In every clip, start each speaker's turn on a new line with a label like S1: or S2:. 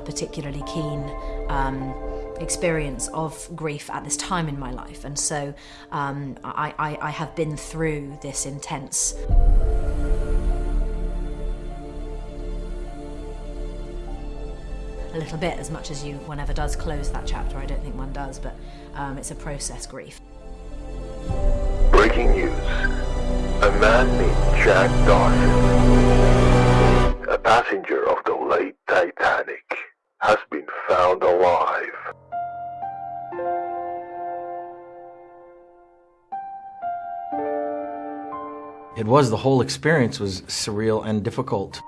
S1: A particularly keen um, experience of grief at this time in my life, and so um, I, I, I have been through this intense. A little bit, as much as you one ever does close that chapter. I don't think one does, but um, it's a process grief.
S2: Breaking news. A man named Jack Dawson, passenger of the late Titanic, has been found alive.
S3: It was, the whole experience was surreal and difficult.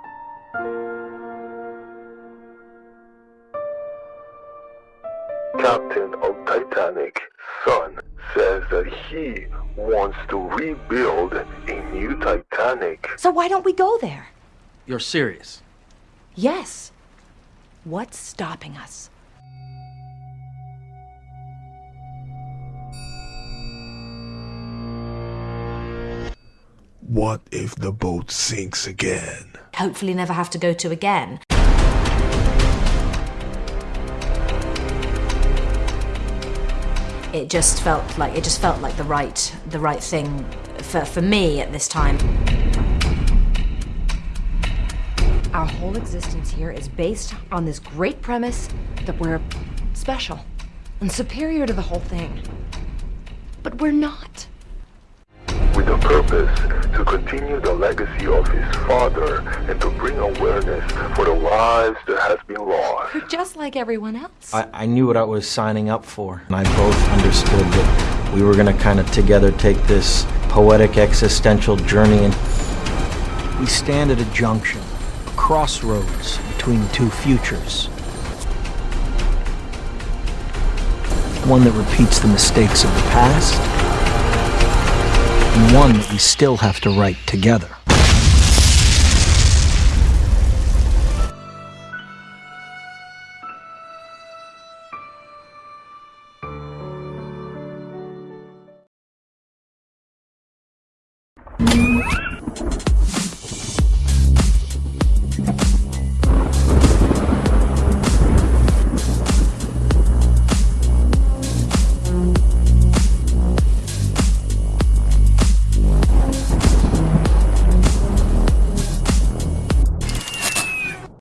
S2: Captain of Titanic, son, says that he wants to rebuild a new Titanic.
S4: So why don't we go there?
S3: You're serious?
S4: Yes. What's stopping us?
S5: What if the boat sinks again?
S1: Hopefully, never have to go to again. It just felt like it just felt like the right the right thing for, for me at this time.
S4: Our whole existence here is based on this great premise that we're special and superior to the whole thing. But we're not.
S2: with a purpose to continue the legacy of his father and to bring awareness for the lives that has been lost.
S4: We're just like everyone else.
S3: I, I knew what I was signing up for, and I both understood that we were going to kind of together take this poetic existential journey. And
S6: We stand at a junction, a crossroads between two futures. One that repeats the mistakes of the past, and one that we still have to write together.